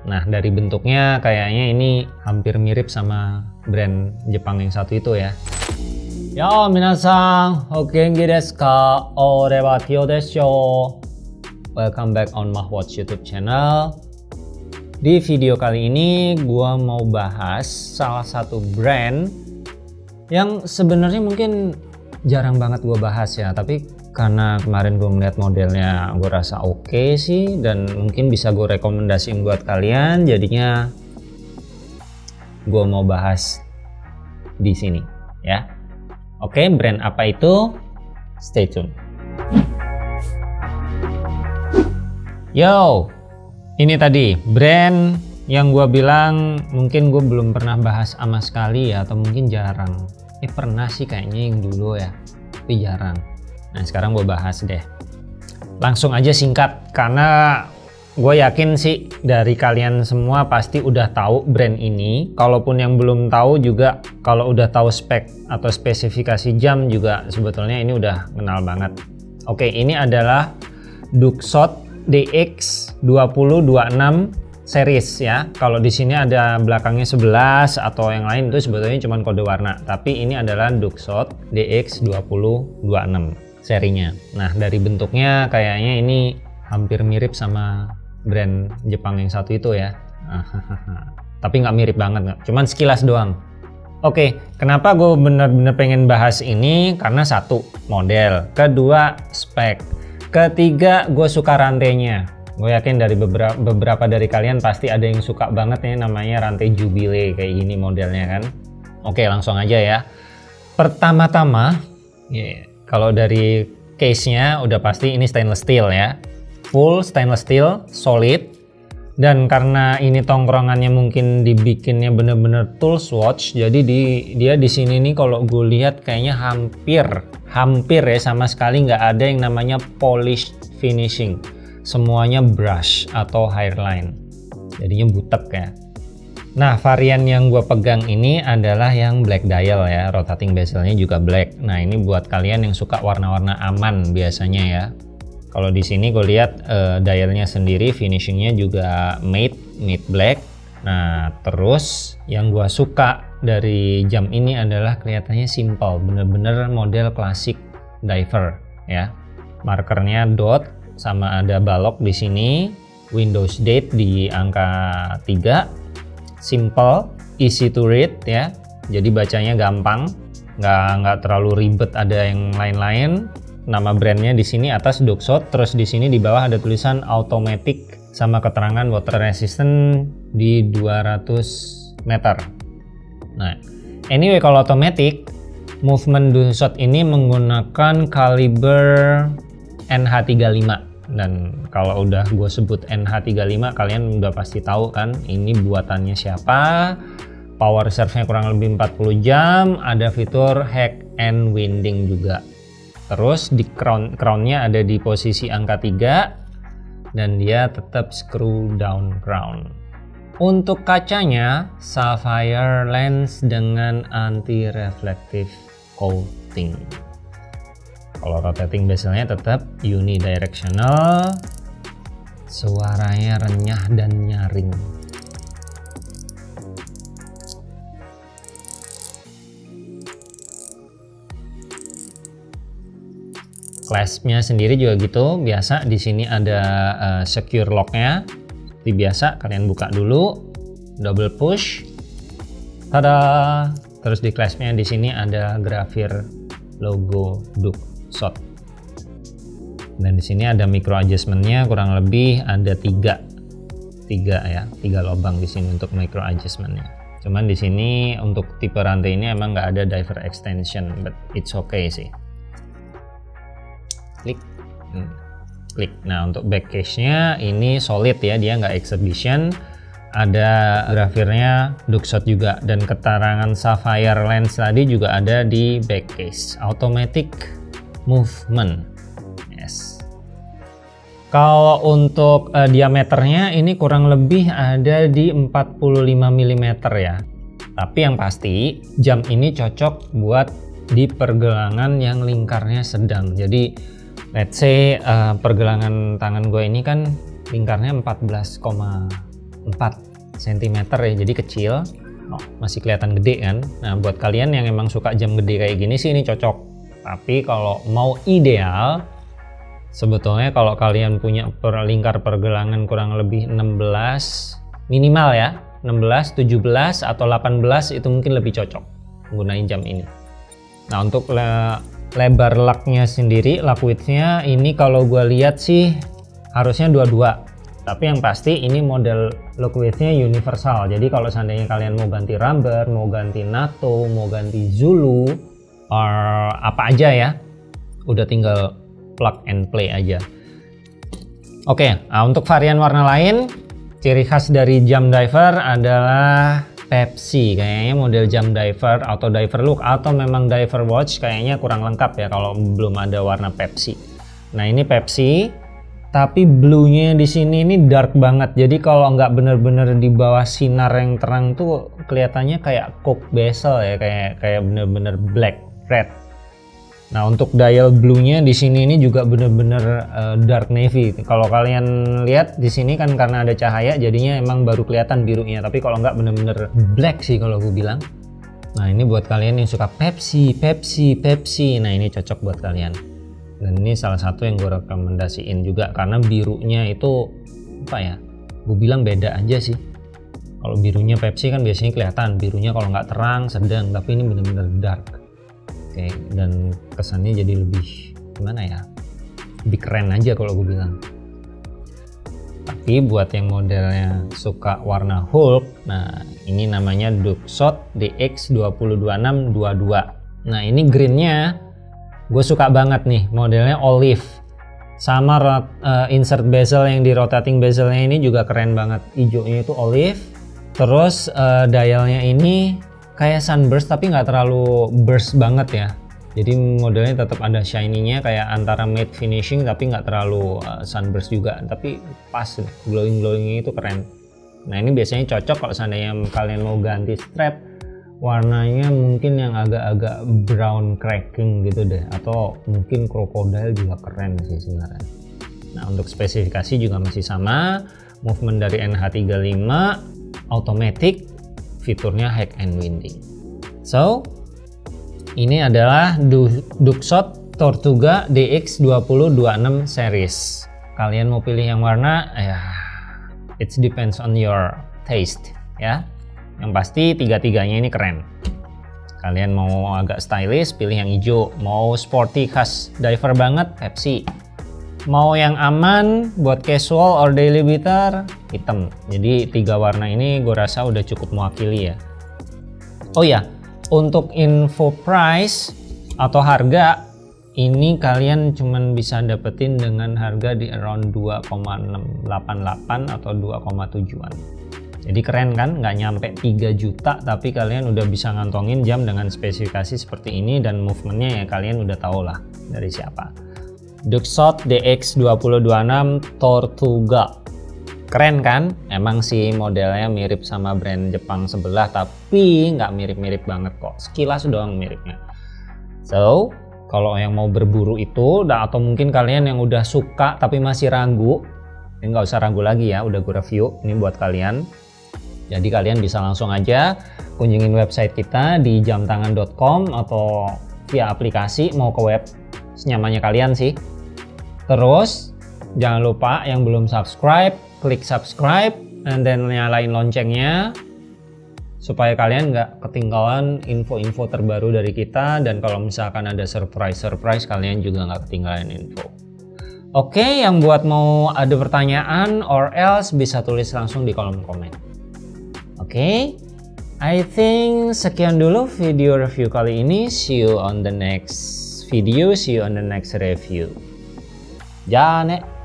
Nah dari bentuknya kayaknya ini hampir mirip sama brand Jepang yang satu itu ya. Yo minasan, ogenki desu ka? Ore wa Tio desu Welcome back on Mahwatch YouTube channel. Di video kali ini gua mau bahas salah satu brand yang sebenarnya mungkin jarang banget gua bahas ya, tapi karena kemarin gue melihat modelnya gue rasa oke okay sih dan mungkin bisa gue rekomendasiin buat kalian. Jadinya gue mau bahas di sini ya. Oke okay, brand apa itu? Stay tune. Yo ini tadi brand yang gue bilang mungkin gue belum pernah bahas sama sekali ya atau mungkin jarang. Eh pernah sih kayaknya yang dulu ya tapi jarang Nah sekarang gue bahas deh. Langsung aja singkat karena gue yakin sih dari kalian semua pasti udah tahu brand ini. Kalaupun yang belum tahu juga kalau udah tahu spek atau spesifikasi jam juga sebetulnya ini udah kenal banget. Oke ini adalah Duxot DX 2026 series ya. Kalau di sini ada belakangnya 11 atau yang lain itu sebetulnya cuma kode warna. Tapi ini adalah Duxot DX 2026 serinya. Nah dari bentuknya kayaknya ini hampir mirip sama brand Jepang yang satu itu ya. Tapi nggak mirip banget cuman sekilas doang. Oke, kenapa gue bener-bener pengen bahas ini? Karena satu, model. Kedua, spek. Ketiga, gue suka rantainya. Gue yakin dari beberapa, beberapa dari kalian pasti ada yang suka banget nih namanya rantai Jubilee kayak gini modelnya kan. Oke, langsung aja ya. Pertama-tama, yeah, kalau dari case-nya udah pasti ini stainless steel ya. Full stainless steel, solid. Dan karena ini tongkrongannya mungkin dibikinnya bener-bener tools watch, jadi di, dia di sini nih kalau gue lihat kayaknya hampir, hampir ya sama sekali nggak ada yang namanya polish finishing. Semuanya brush atau hairline. Jadinya butek ya. Nah varian yang gue pegang ini adalah yang black dial ya. Rotating bezelnya juga black. Nah ini buat kalian yang suka warna-warna aman biasanya ya. Kalau di sini gue lihat uh, dialnya sendiri finishingnya juga matte matte black. Nah terus yang gue suka dari jam ini adalah kelihatannya simple bener-bener model klasik diver ya. Markernya dot sama ada balok di sini. Windows date di angka 3 simple, easy to read ya. Jadi bacanya gampang, nggak nggak terlalu ribet ada yang lain-lain. Nama brandnya di sini atas Duxot, terus di sini di bawah ada tulisan automatic sama keterangan water resistant di 200 meter. Nah, anyway kalau automatic, movement Duxot ini menggunakan kaliber NH35 dan kalau udah gue sebut NH35 kalian udah pasti tahu kan ini buatannya siapa. Power reserve-nya kurang lebih 40 jam ada fitur hack and winding juga. Terus di crown crownnya ada di posisi angka 3 dan dia tetap screw down crown. Untuk kacanya sapphire lens dengan anti reflective coating kalau rotating bezelnya tetap unidirectional. Suaranya renyah dan nyaring. Claspnya sendiri juga gitu. Biasa di sini ada uh, secure locknya. Seperti biasa kalian buka dulu. Double push. Tada! Terus di claspnya di sini ada grafir logo Duke shot dan di sini ada micro adjustmentnya kurang lebih ada tiga. Tiga ya tiga lubang di sini untuk micro adjustmentnya. Cuman di sini untuk tipe rantai ini emang nggak ada diver extension but it's okay sih. Klik. Hmm. klik. Nah untuk back case nya ini solid ya dia nggak exhibition. Ada grafirnya Duxot juga dan keterangan sapphire lens tadi juga ada di back case automatic movement. Yes. Kalau untuk uh, diameternya ini kurang lebih ada di 45 mm ya. Tapi yang pasti jam ini cocok buat di pergelangan yang lingkarnya sedang. Jadi let's say uh, pergelangan tangan gue ini kan lingkarnya 14,5 4 cm ya jadi kecil oh, masih kelihatan gede kan nah buat kalian yang emang suka jam gede kayak gini sih ini cocok tapi kalau mau ideal sebetulnya kalau kalian punya per lingkar pergelangan kurang lebih 16 minimal ya 16, 17 atau 18 itu mungkin lebih cocok menggunakan jam ini. Nah untuk le lebar laknya sendiri lak widthnya ini kalau gue lihat sih harusnya dua-dua. Tapi yang pasti ini model lock widthnya universal. Jadi kalau seandainya kalian mau ganti rubber mau ganti NATO mau ganti Zulu or apa aja ya. Udah tinggal plug and play aja. Oke nah untuk varian warna lain ciri khas dari jam diver adalah Pepsi. Kayaknya model jam diver atau diver look atau memang diver watch kayaknya kurang lengkap ya kalau belum ada warna Pepsi. Nah ini Pepsi tapi blue-nya di sini ini dark banget. Jadi kalau nggak bener-bener di bawah sinar yang terang tuh kelihatannya kayak coke bezel ya kayak kayak bener-bener black red Nah untuk dial blue-nya di sini ini juga bener-bener uh, dark navy. Kalau kalian lihat di sini kan karena ada cahaya jadinya emang baru kelihatan birunya. Tapi kalau nggak bener-bener black sih kalau gue bilang. Nah ini buat kalian yang suka Pepsi, Pepsi, Pepsi. Nah ini cocok buat kalian. Dan ini salah satu yang gue rekomendasiin juga karena birunya itu apa ya? Gue bilang beda aja sih. Kalau birunya Pepsi kan biasanya kelihatan birunya kalau nggak terang sedang, tapi ini bener-bener dark Dan kesannya jadi lebih gimana ya? Lebih keren aja kalau gue bilang. Tapi buat yang modelnya suka warna Hulk, nah ini namanya Duxot DX202622. Nah ini greennya gue suka banget nih modelnya olive sama uh, insert bezel yang di rotating bezelnya ini juga keren banget hijaunya itu olive terus uh, dialnya ini kayak sunburst tapi nggak terlalu burst banget ya. Jadi modelnya tetap ada shiny-nya kayak antara matte finishing tapi nggak terlalu uh, sunburst juga. Tapi pas glowing glowingnya itu keren. Nah ini biasanya cocok kalau seandainya kalian mau ganti strap warnanya mungkin yang agak-agak brown cracking gitu deh. Atau mungkin crocodile juga keren sih sebenarnya. Nah untuk spesifikasi juga masih sama. Movement dari NH35 automatic fiturnya hack and winding. So, ini adalah Duxot Tortuga DX2026 series. Kalian mau pilih yang warna, ya it depends on your taste ya. Yang pasti tiga-tiganya ini keren. Kalian mau agak stylish, pilih yang hijau. Mau sporty khas diver banget, Pepsi mau yang aman buat casual or daily beater hitam. Jadi tiga warna ini gue rasa udah cukup mewakili ya. Oh ya untuk info price atau harga ini kalian cuman bisa dapetin dengan harga di around 2,88 atau 2,7an jadi keren kan nggak nyampe 3 juta tapi kalian udah bisa ngantongin jam dengan spesifikasi seperti ini dan movementnya ya kalian udah tau lah dari siapa Duxot DX2026 Tortuga. Keren kan? Emang sih modelnya mirip sama brand Jepang sebelah tapi nggak mirip-mirip banget kok. Sekilas doang miripnya. So kalau yang mau berburu itu atau mungkin kalian yang udah suka tapi masih ragu ini nggak usah ragu lagi ya udah gue review ini buat kalian. Jadi kalian bisa langsung aja kunjungin website kita di jamtangan.com atau via aplikasi mau ke web senyamannya kalian sih. Terus jangan lupa yang belum subscribe klik subscribe dan then nyalain loncengnya supaya kalian nggak ketinggalan info-info terbaru dari kita. Dan kalau misalkan ada surprise-surprise kalian juga nggak ketinggalan info. Oke yang buat mau ada pertanyaan or else bisa tulis langsung di kolom komen. Oke? I think sekian dulu video review kali ini. See you on the next video. See you on the next review. Ja ne.